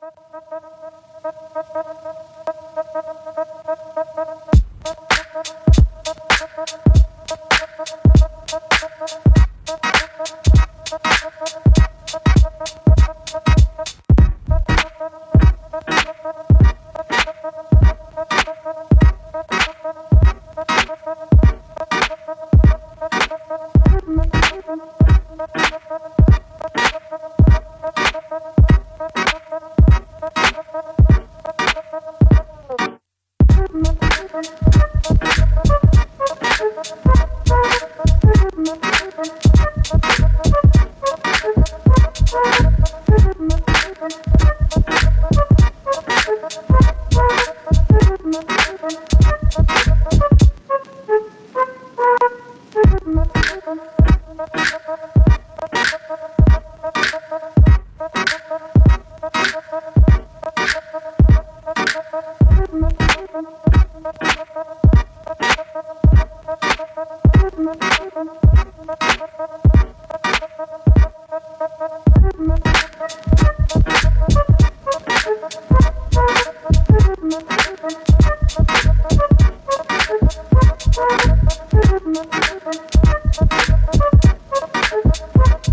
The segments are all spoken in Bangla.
Thank you.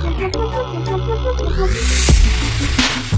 Thank you.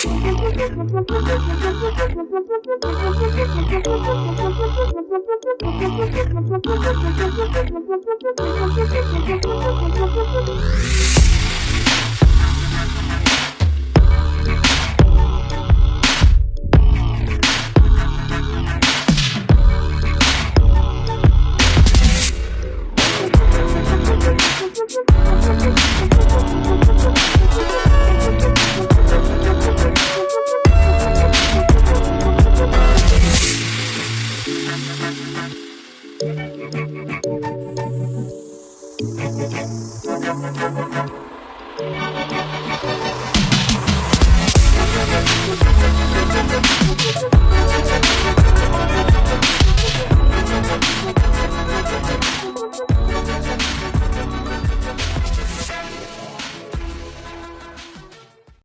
The